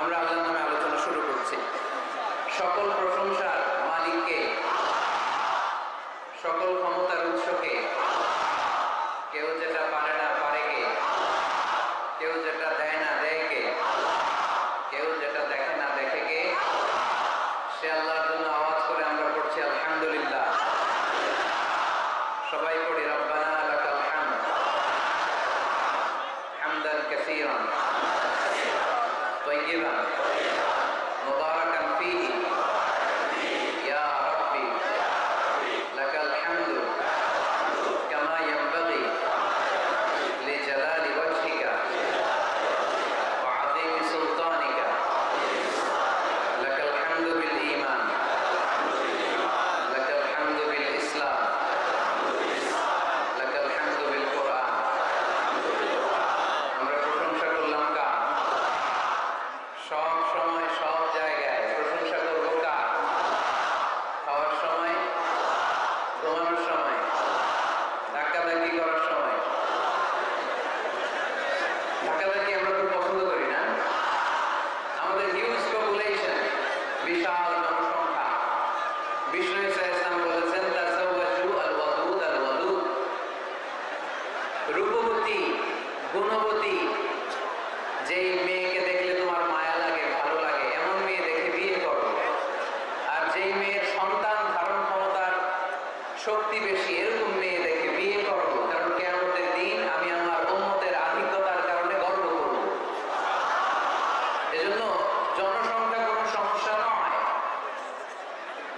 আমরা আল্লাহর নামে আলোচনা শুরু করছি। সকল প্রশংসার মালিককে, সকল ক্ষমতার উৎসকে, কেউ যেটা পারে না পারে কে কেউ যেটা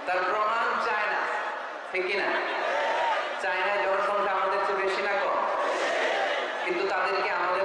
তার প্রমাণ চায়না। ঠিক কিনা? চায়নায় জনসংখ্যা আমাদের চেয়ে বেশি না কম, কিন্তু তাদেরকে আমাদের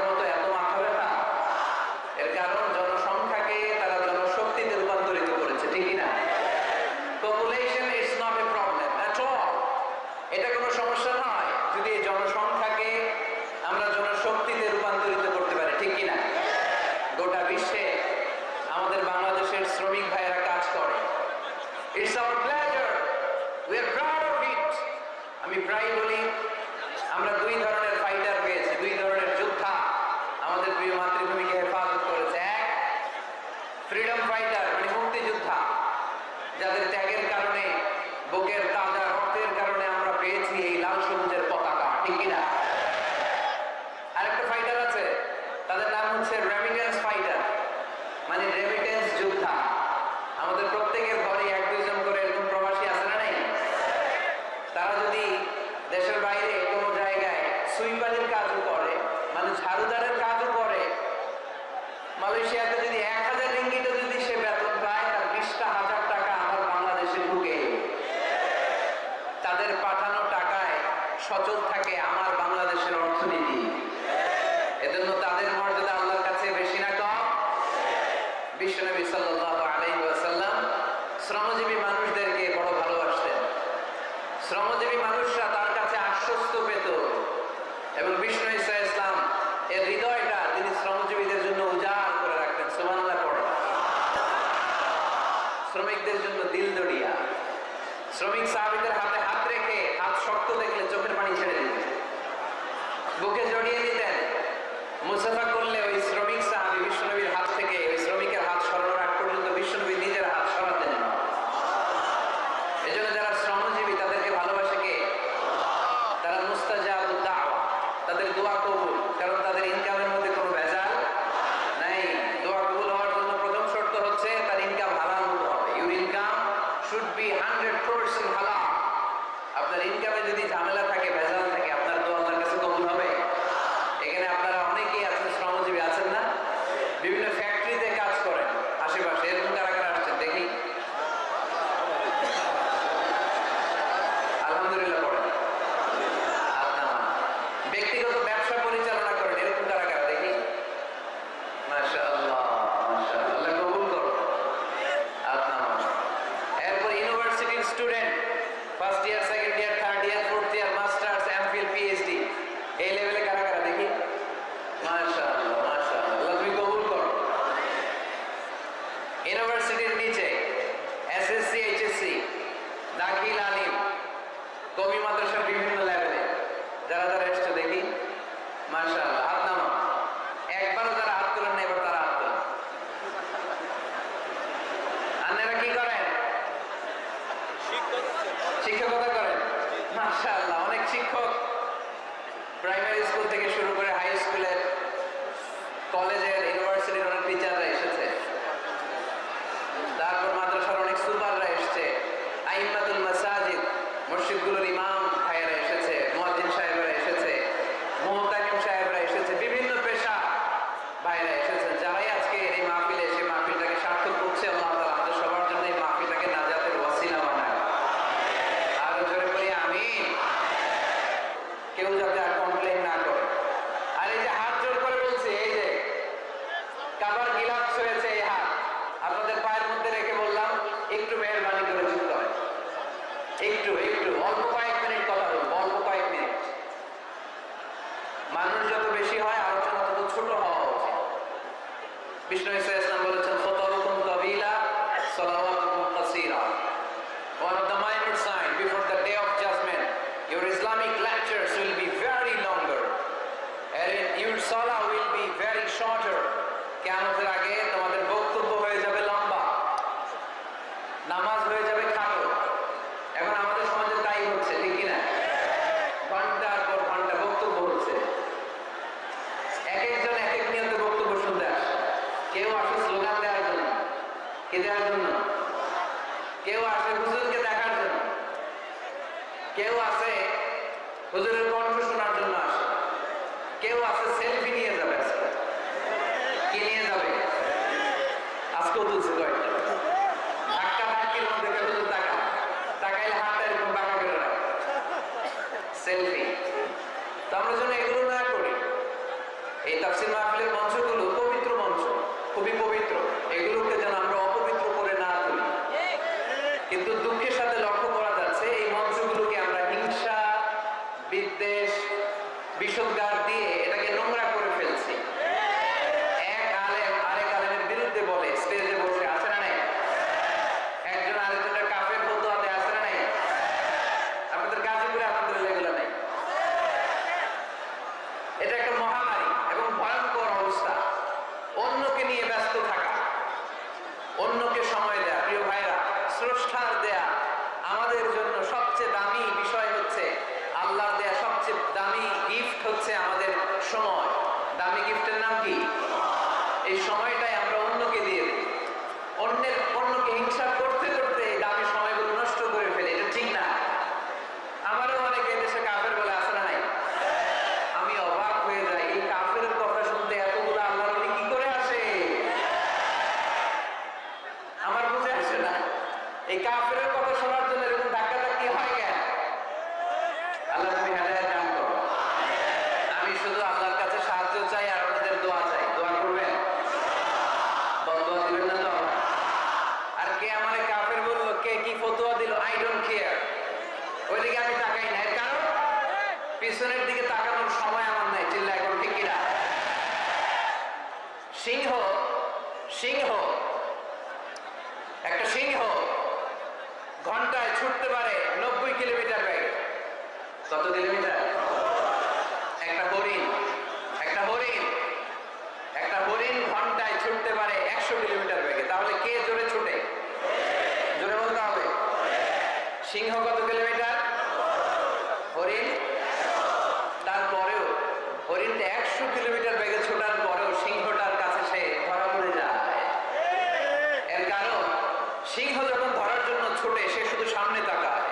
সিংহ যখন ধরার জন্য ছোটে, সে শুধু সামনে তাকায়,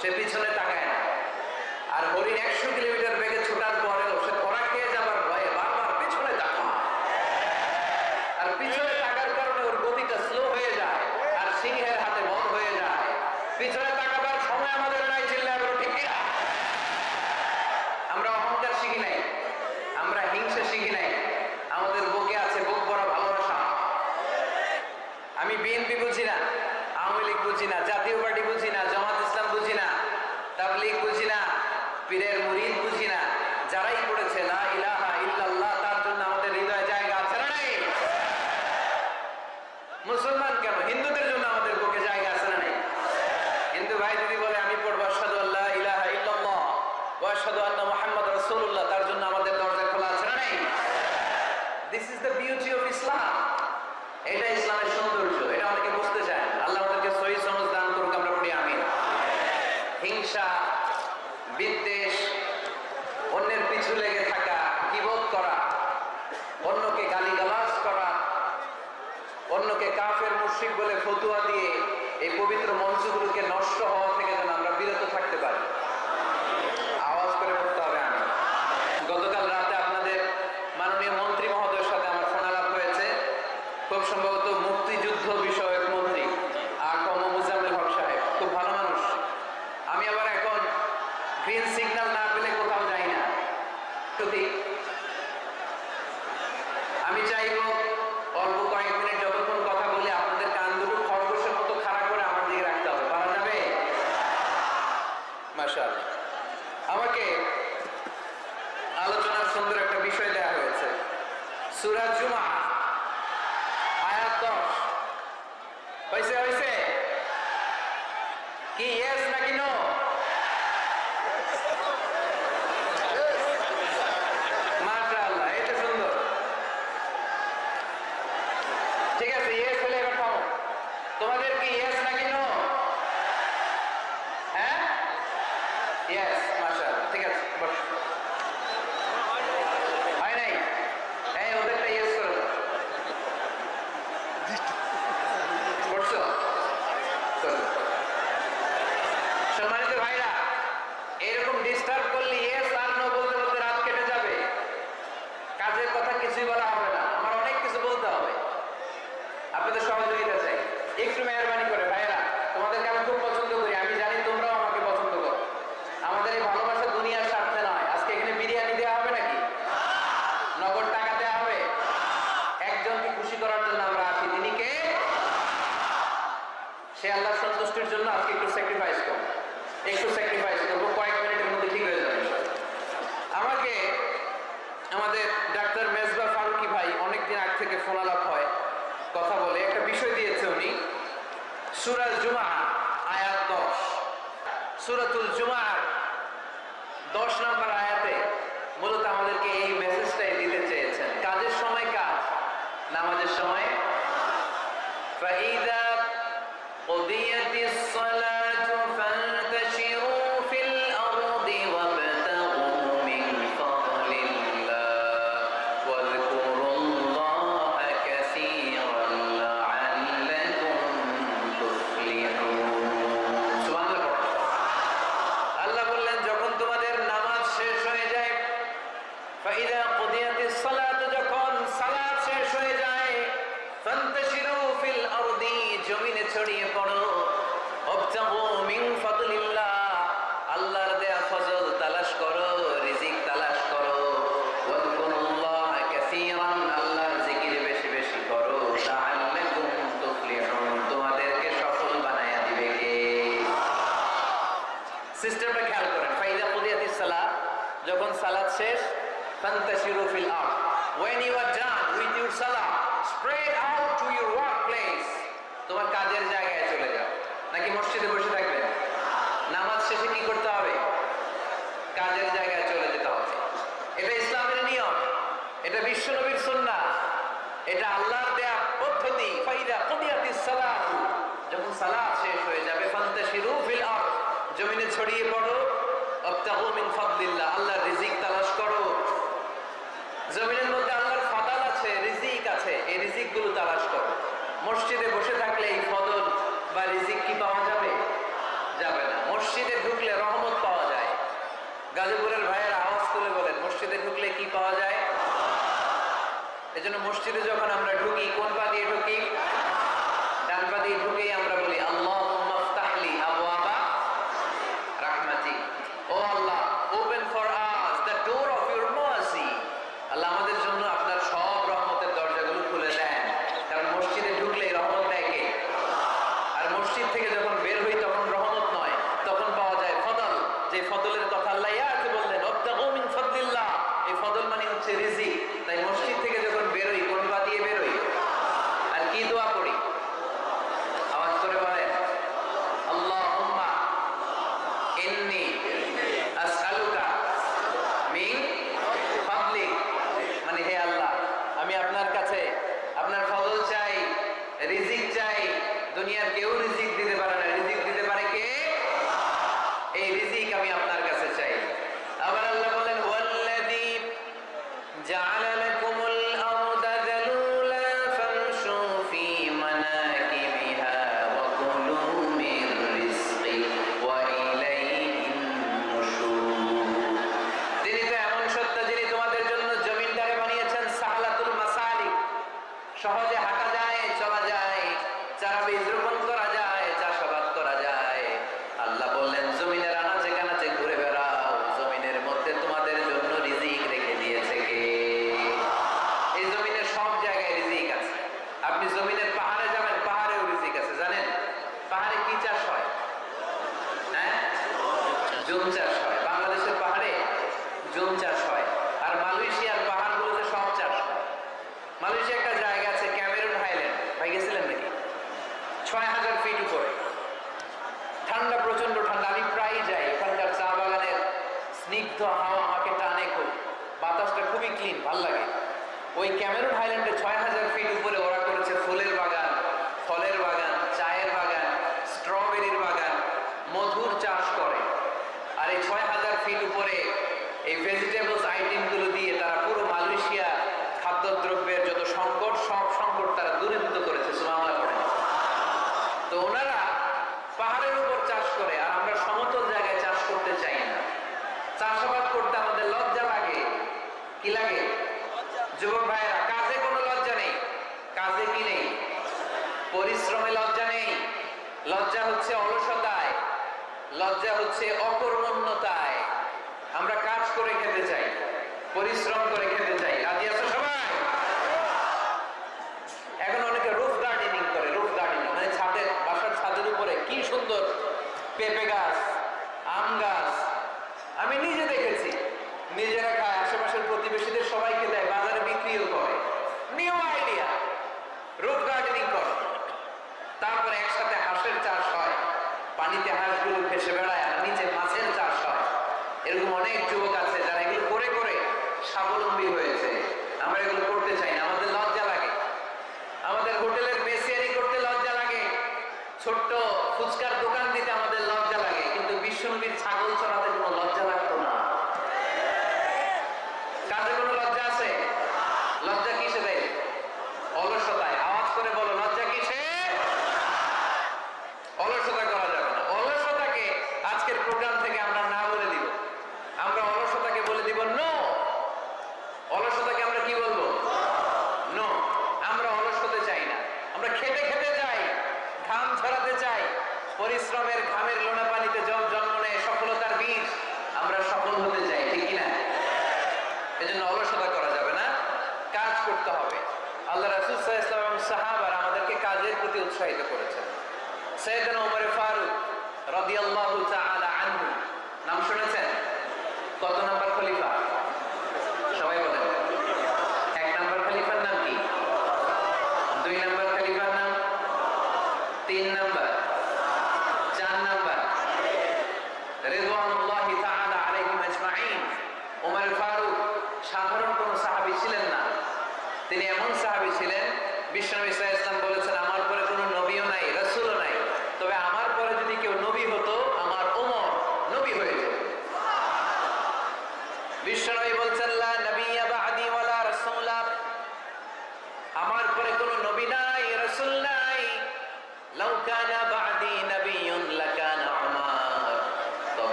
সে পিছনে তাকায় না। আর হরিণ একশো কিলোমিটার বেগে ছোটার আমাকে আলোচনার সুন্দর একটা বিষয় দেওয়া হয়েছে। সুরাজ জুমা আয়াত দশ। হয়েছে হয়েছে?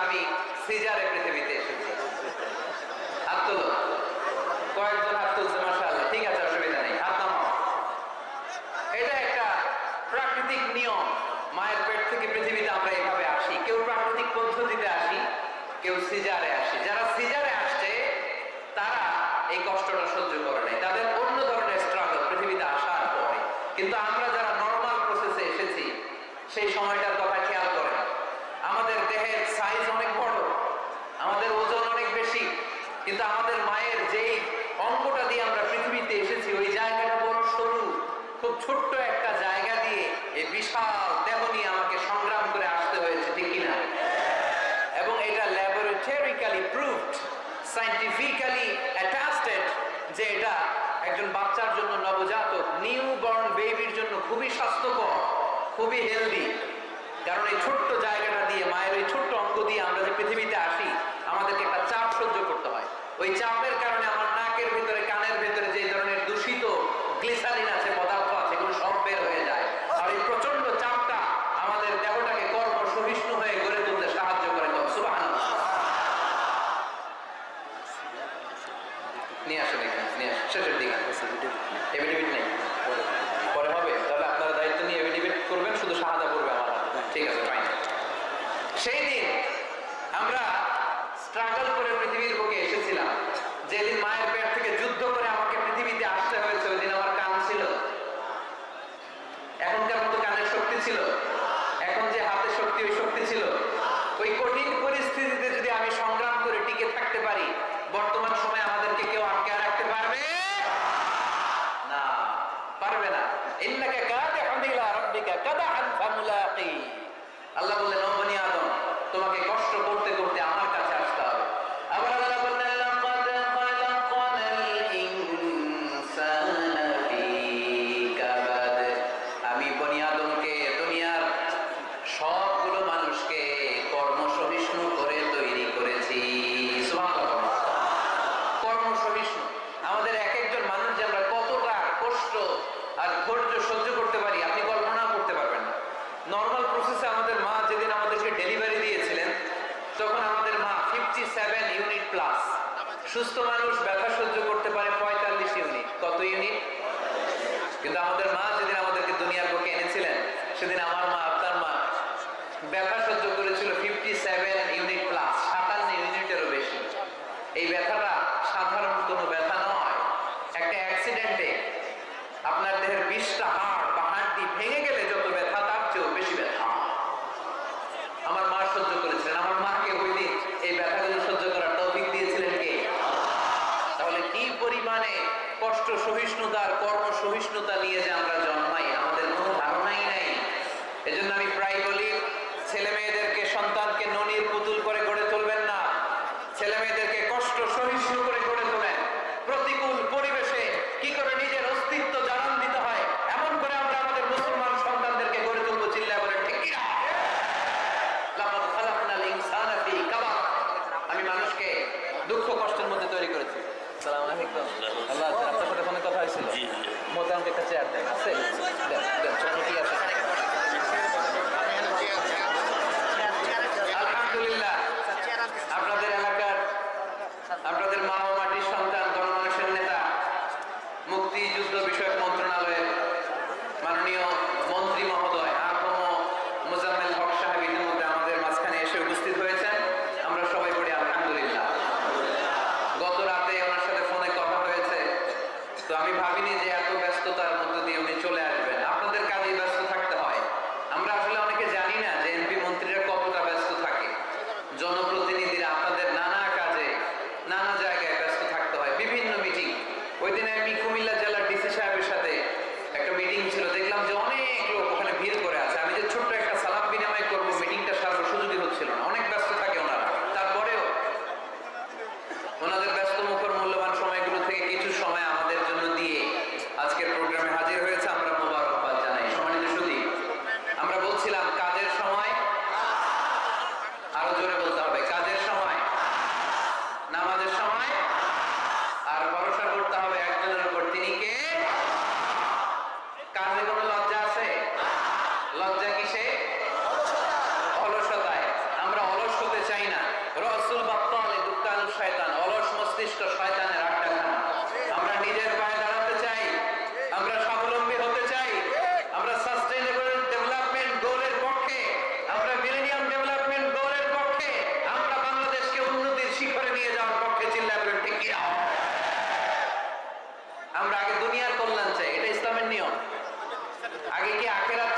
আমি ছিল। এখন যে হাতে শক্তি, ওই শক্তি ছিল। ওই কঠিন পরিস্থিতিতে যদি আমি সংগ্রাম করে টিকে থাকতে পারি, বর্তমান সময় আমাদেরকে কেউ আটকে রাখতে পারবে? না পারবে না। ইন্নাকা কাদা আল্লাহ বললেন তোমাকে কষ্ট করতে করতে নিয়ে যাওয়ার পক্ষে চিল্লাবেন ঠিক কিনা? আমরা আগে দুনিয়ার কল্যাণ চাই, এটা ইসলামের নিয়ম। আগে কি আখেরাত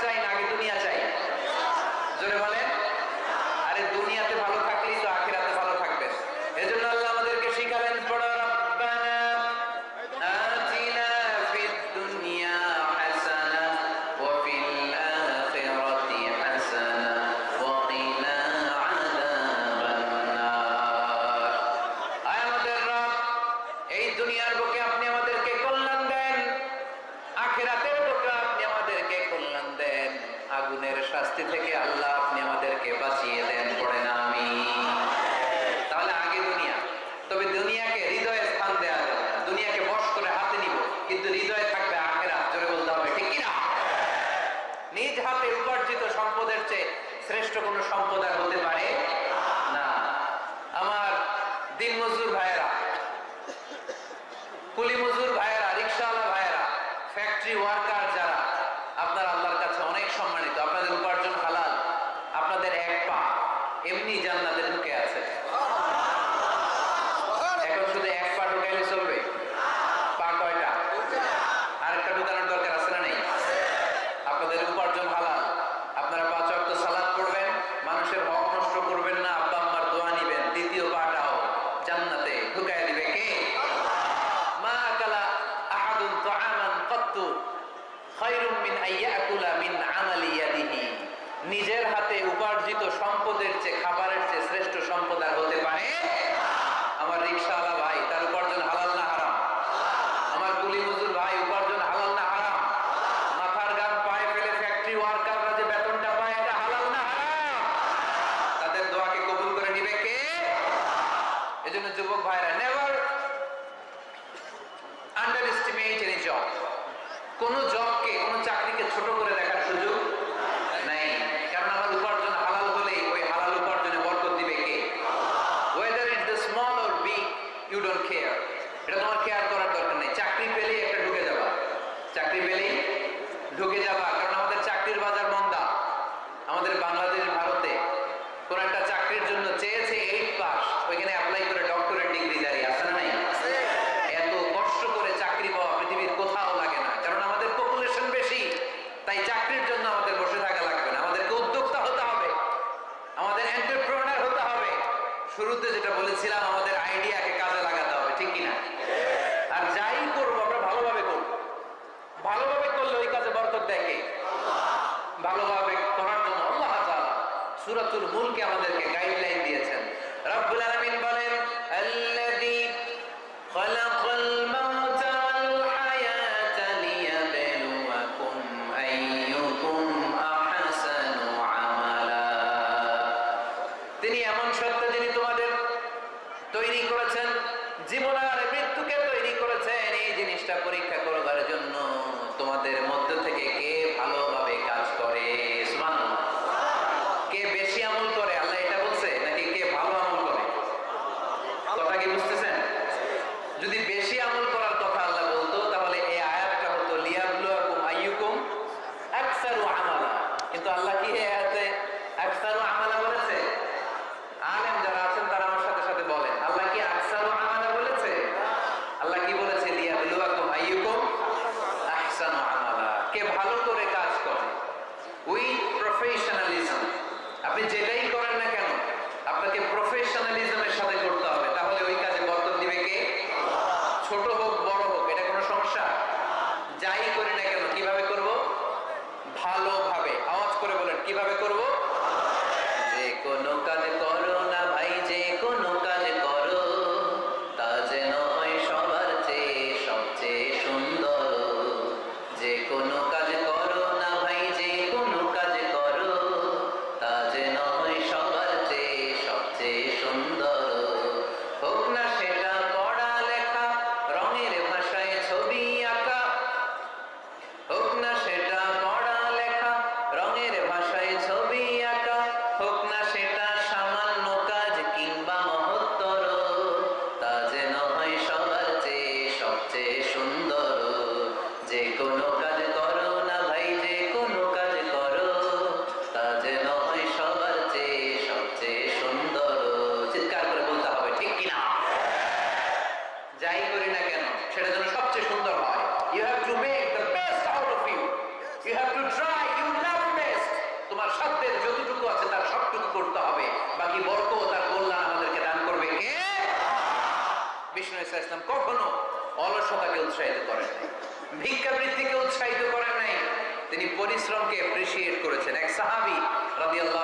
সাহাবি রাজি আল্লাহ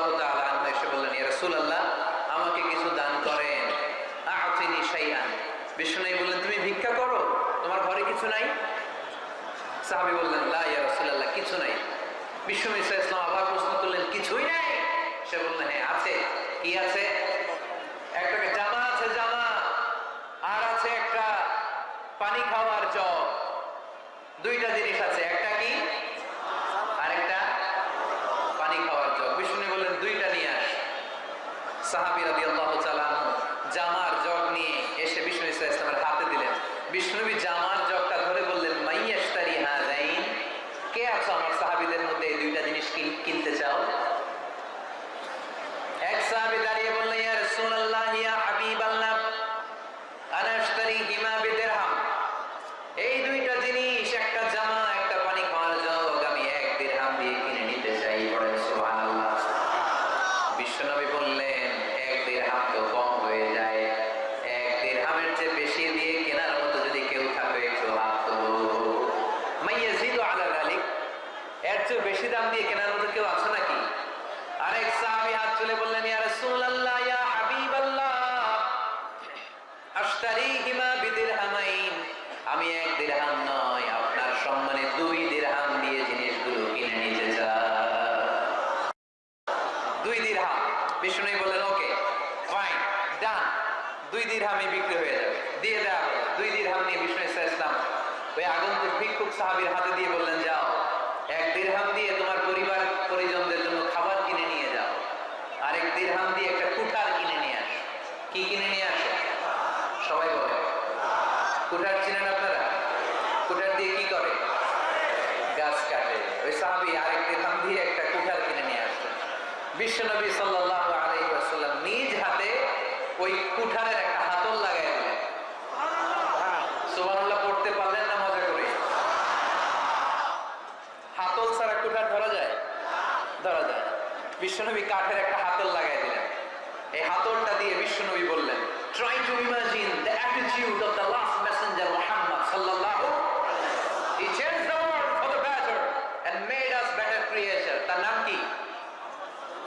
এসে বললেন রসুল আল্লাহ আমাকে কিছু দান করেন। আফিনি সাইয়ান বিষ্ণু বললেন, তুমি ভিক্ষা করো? তোমার ঘরে কিছু নাই? সাহাবি বললেন, লা কিছু নাই। বিষ্ণু ইসা ইসলাম আবার প্রশ্ন করলেন, কিছুই নাই? সে বললেন হ্যাঁ আছে। কি আছে? একটা জামা আছে, জামা। আর আছে একটা পানি খাওয়ার জগ। দুইটা জিনিস আছে, একটা কি? সাহাবিরা রাজি জামার জগ নিয়ে এসে বিষ্ণু ইসলাম ইসলামের হাতে দিলেন। বিষ্ণুবী জামা বিশ্বনবী সাল্লাহ আলহিম নিজ হাতে ওই কুঠারের একটা হাতল লাগাই দিলেন পড়তে পারলেন না মজা করে? হাতল ছাড়া কুঠার ধরা যায়? ধরা যায় বিশ্বনবী কাঠের একটা হাতল লাগাই দিলেন। এই হাতলটা দিয়ে বিশ্বনবী বললেন try to imagine the attitude of the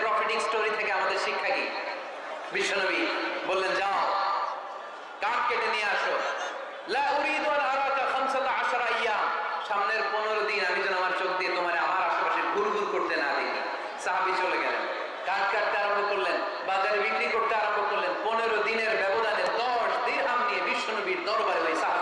profiting story থেকে আমাদের শিক্ষা কি? বিশ্বনবী বললেন, যাও, কাঠ কেটে নিয়ে আসো। সামনের পনেরো দিন আমি যেন আমার চোখ দিয়ে তোমার আমার আশেপাশে গুরগুর করতে না দেখি। সাহাবি চলে গেলেন। কাঠ কাটতে আরম্ভ করলেন, বাজারে বিক্রি করতে আরম্ভ করলেন। পনেরো দিনের ব্যবধানে দশ দিন নিয়ে বিশ্বনবীর দরবারে ওই সাহাবি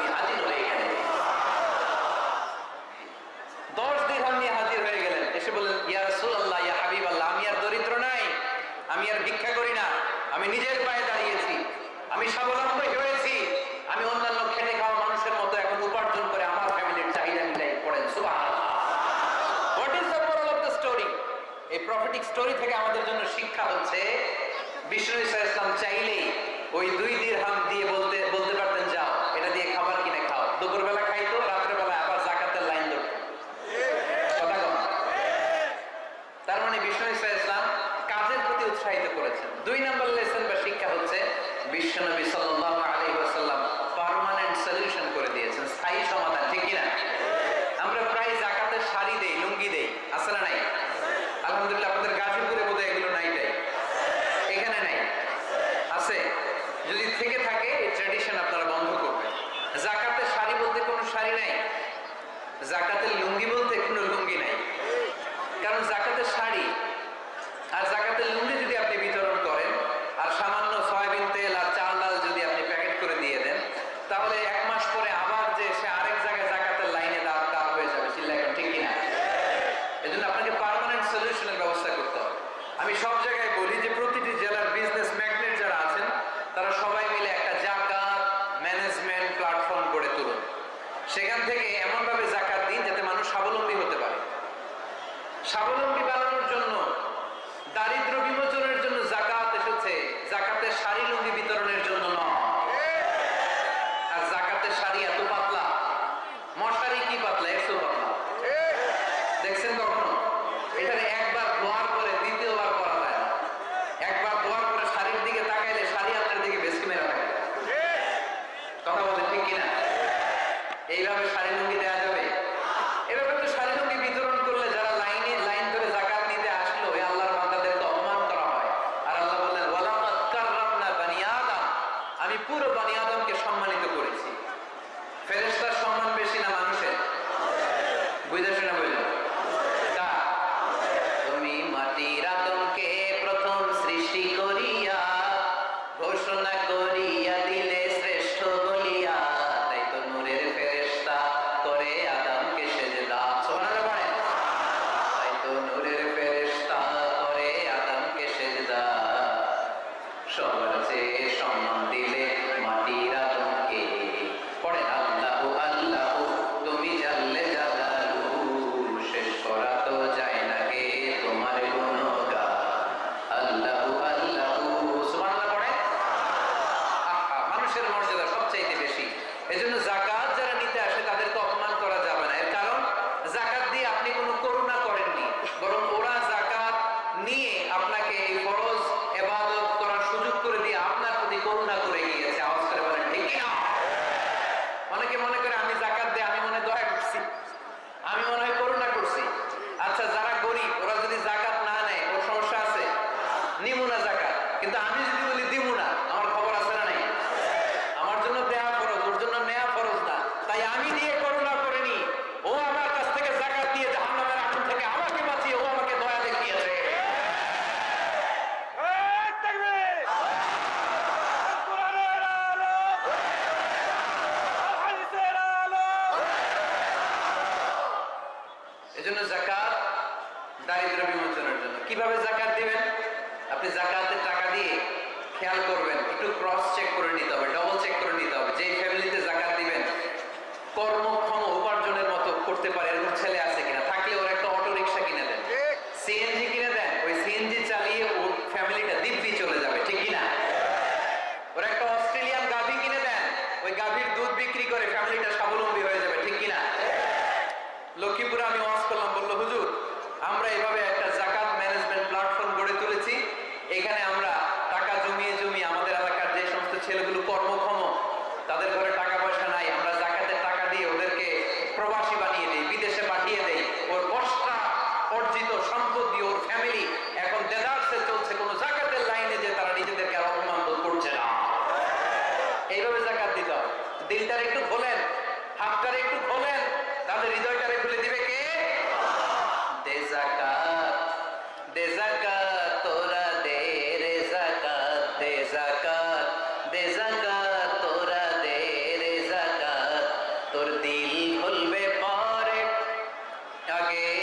স্বাবলম্বী হয়েছি। আমি অন্যান্য খেটে খাওয়া মানুষের মতো এখন উপার্জন করে আমার ফ্যামিলির চাহিদা মিলাই পড়েন। স্টোরি এই প্রফিটিক স্টোরি থেকে আমাদের জন্য শিক্ষা হচ্ছে, বিষ্ণু ইসলাম চাইলেই ওই দুই দিন আগে খুলো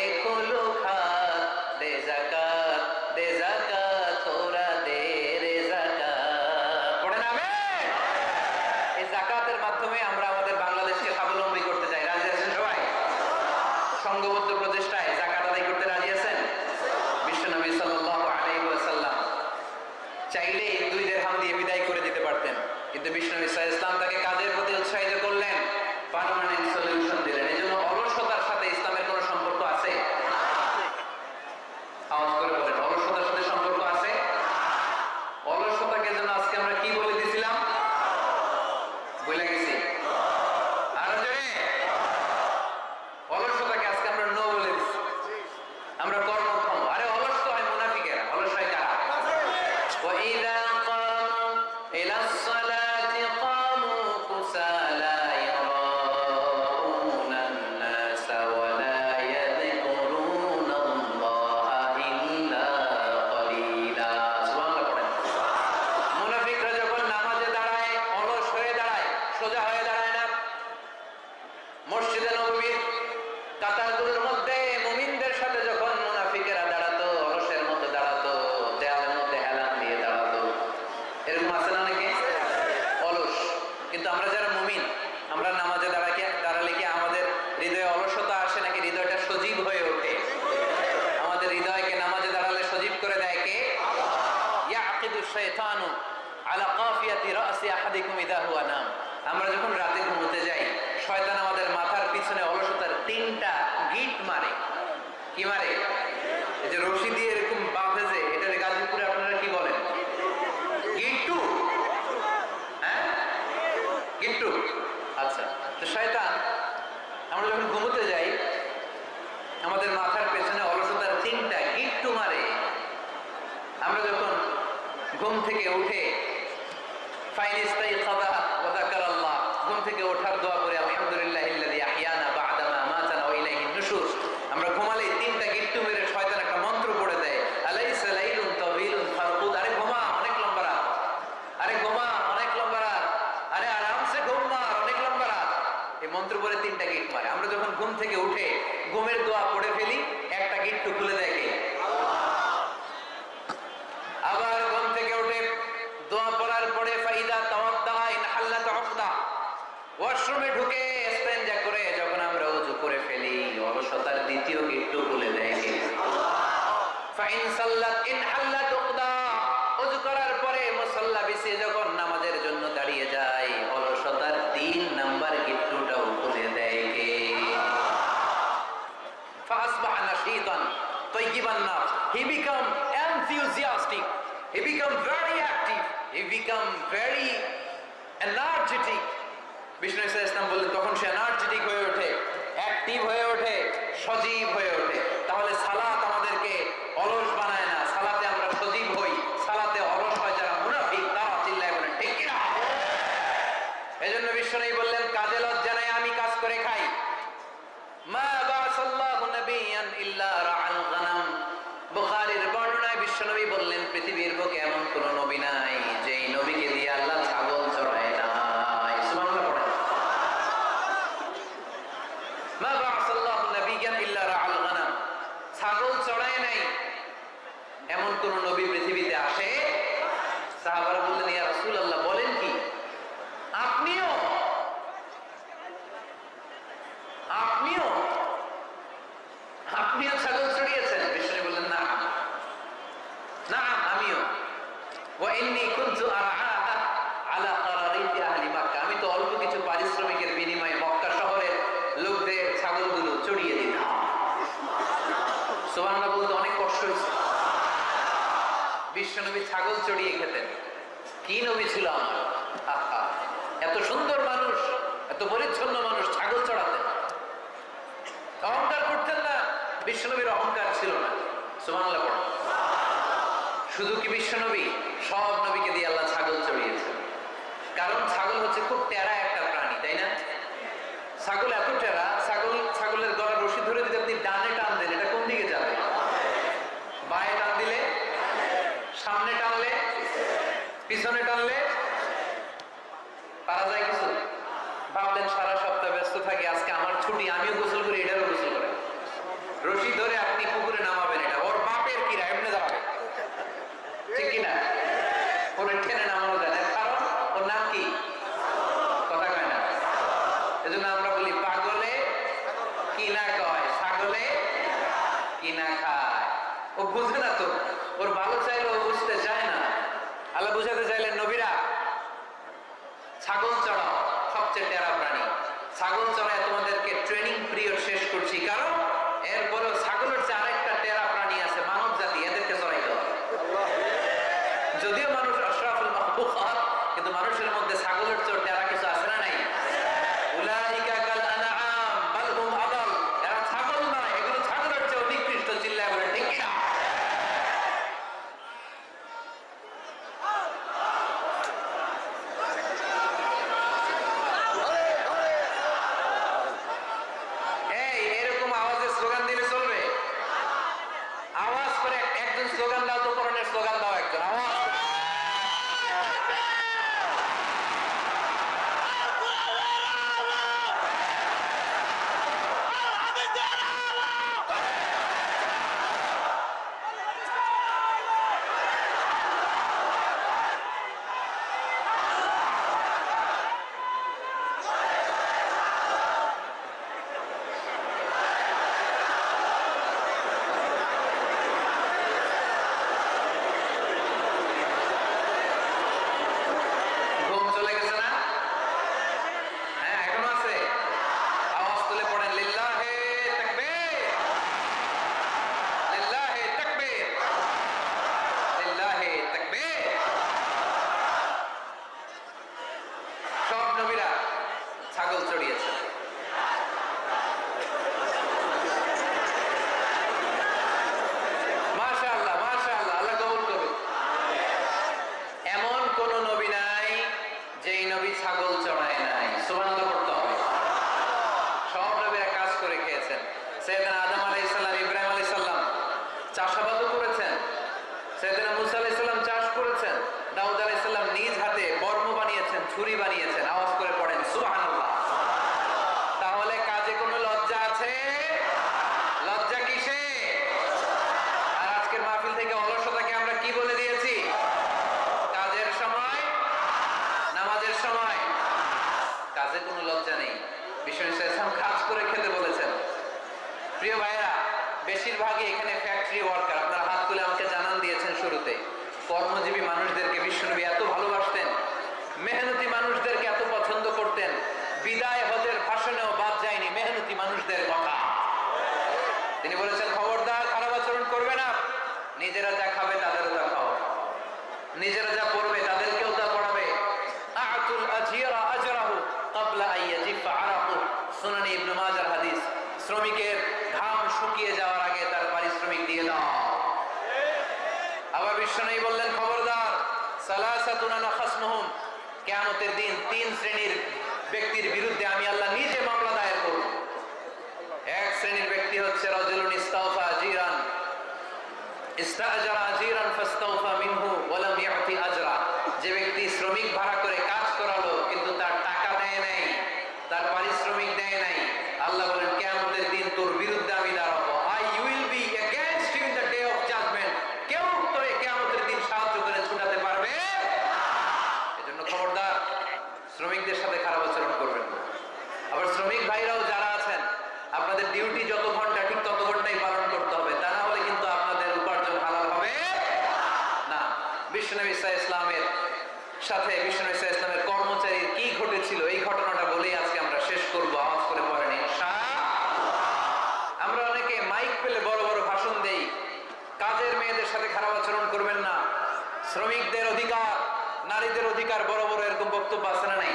ছাগল Sem nada. ঈসা ইসলামের সাথে বিষ্ণু ঈসা ইসলামের কর্মচারীর কি ঘটেছিল? এই ঘটনাটা বলেই আজকে আমরা শেষ করব, আওয়াজ করে পড়েন আমরা অনেকে মাইক পেলে বড় বড় ভাষণ দেই। কাজের মেয়েদের সাথে খারাপ আচরণ করবেন না। শ্রমিকদের অধিকার, নারীদের অধিকার বড় বড় এরকম বক্তব্য আছে না নাই?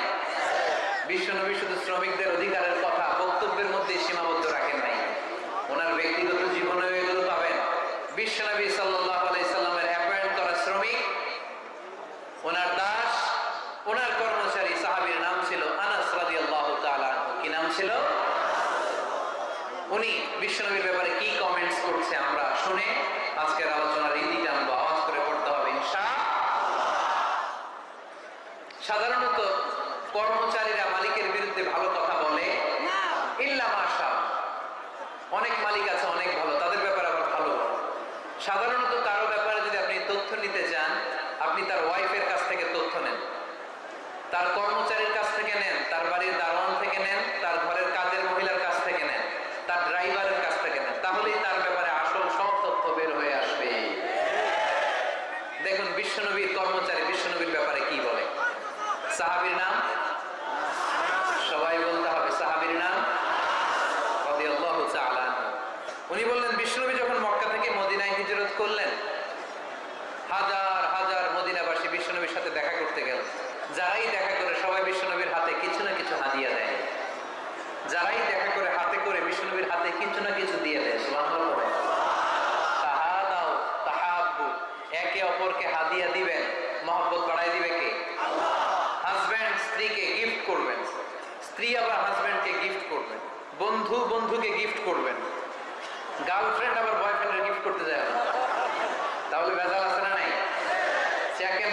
বিশ্বনবী শুধু শ্রমিকদের অধিকারের কথা, বক্তব্যের মধ্যে সীমাবদ্ধ রাখেন নাই। ওনার ব্যক্তিগত জীবনে এগুলো পাবেন। বিশ্বনবী সাল্লাহ আলাইসাল্লাম ওনার দাস, ওনার কর্মচারী সাহাবির নাম ছিল আনাস রাজি আল্লাহ কি নাম ছিল? উনি বিশ্বনবীর ব্যাপারে কি কমেন্টস করছে আমরা শুনে আজকের আলোচনার ইতি গার্লফ্রেন্ড আবার বয়ফ্রেন্ডের গিফট করতে যায়। তাহলে ভেজাল আছে না নাই? সেকেন্ড